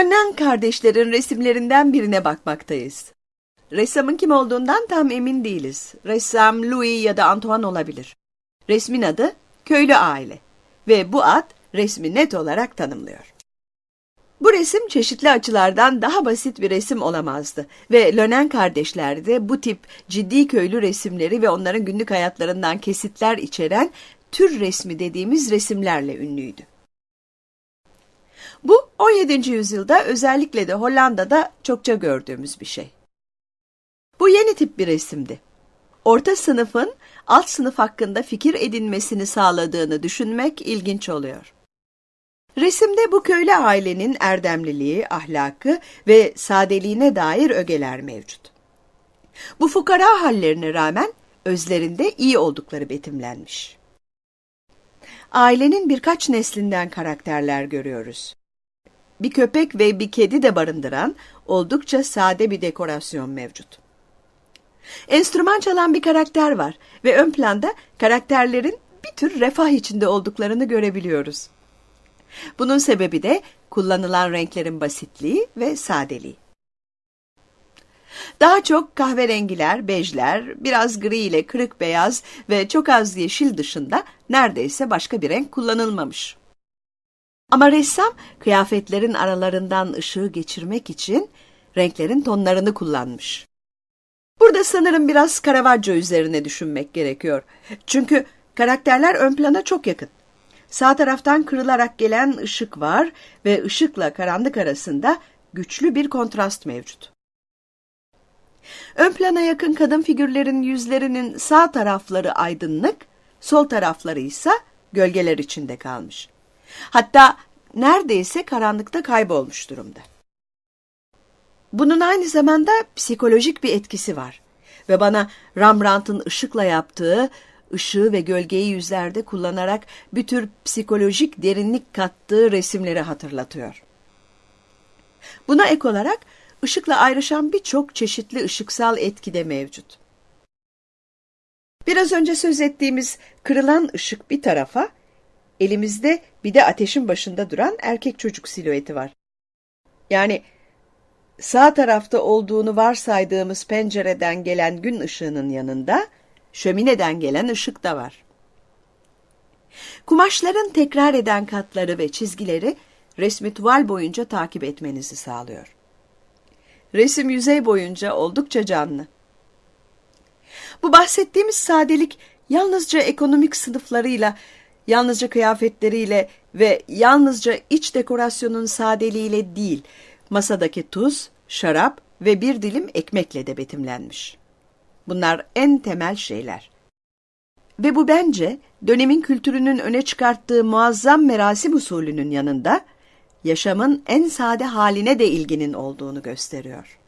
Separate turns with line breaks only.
Lönnen kardeşlerin resimlerinden birine bakmaktayız. Ressamın kim olduğundan tam emin değiliz. Ressam Louis ya da Antoine olabilir. Resmin adı Köylü Aile ve bu ad resmi net olarak tanımlıyor. Bu resim çeşitli açılardan daha basit bir resim olamazdı ve Lönen kardeşler de bu tip ciddi köylü resimleri ve onların günlük hayatlarından kesitler içeren tür resmi dediğimiz resimlerle ünlüydü. Bu 17. yüzyılda özellikle de Hollanda'da çokça gördüğümüz bir şey. Bu yeni tip bir resimdi. Orta sınıfın alt sınıf hakkında fikir edinmesini sağladığını düşünmek ilginç oluyor. Resimde bu köylü ailenin erdemliliği, ahlakı ve sadeliğine dair ögeler mevcut. Bu fukara hallerine rağmen özlerinde iyi oldukları betimlenmiş. Ailenin birkaç neslinden karakterler görüyoruz. Bir köpek ve bir kedi de barındıran oldukça sade bir dekorasyon mevcut. Enstrüman çalan bir karakter var ve ön planda karakterlerin bir tür refah içinde olduklarını görebiliyoruz. Bunun sebebi de kullanılan renklerin basitliği ve sadeliği. Daha çok kahverengiler, bejler, biraz gri ile kırık beyaz ve çok az yeşil dışında neredeyse başka bir renk kullanılmamış. Ama ressam kıyafetlerin aralarından ışığı geçirmek için renklerin tonlarını kullanmış. Burada sanırım biraz Caravaggio üzerine düşünmek gerekiyor. Çünkü karakterler ön plana çok yakın. Sağ taraftan kırılarak gelen ışık var ve ışıkla karanlık arasında güçlü bir kontrast mevcut. Ön plana yakın kadın figürlerin yüzlerinin sağ tarafları aydınlık, sol tarafları ise gölgeler içinde kalmış. Hatta neredeyse karanlıkta kaybolmuş durumda. Bunun aynı zamanda psikolojik bir etkisi var ve bana Rembrandt'ın ışıkla yaptığı ışığı ve gölgeyi yüzlerde kullanarak bir tür psikolojik derinlik kattığı resimleri hatırlatıyor. Buna ek olarak ışıkla ayrışan birçok çeşitli ışıksal etki de mevcut. Biraz önce söz ettiğimiz kırılan ışık bir tarafa, elimizde bir de ateşin başında duran erkek çocuk silüeti var. Yani sağ tarafta olduğunu varsaydığımız pencereden gelen gün ışığının yanında şömineden gelen ışık da var. Kumaşların tekrar eden katları ve çizgileri resmi tuval boyunca takip etmenizi sağlıyor. Resim yüzey boyunca oldukça canlı. Bu bahsettiğimiz sadelik yalnızca ekonomik sınıflarıyla, yalnızca kıyafetleriyle ve yalnızca iç dekorasyonun sadeliğiyle değil, masadaki tuz, şarap ve bir dilim ekmekle de betimlenmiş. Bunlar en temel şeyler. Ve bu bence dönemin kültürünün öne çıkarttığı muazzam merasim usulünün yanında yaşamın en sade haline de ilginin olduğunu gösteriyor.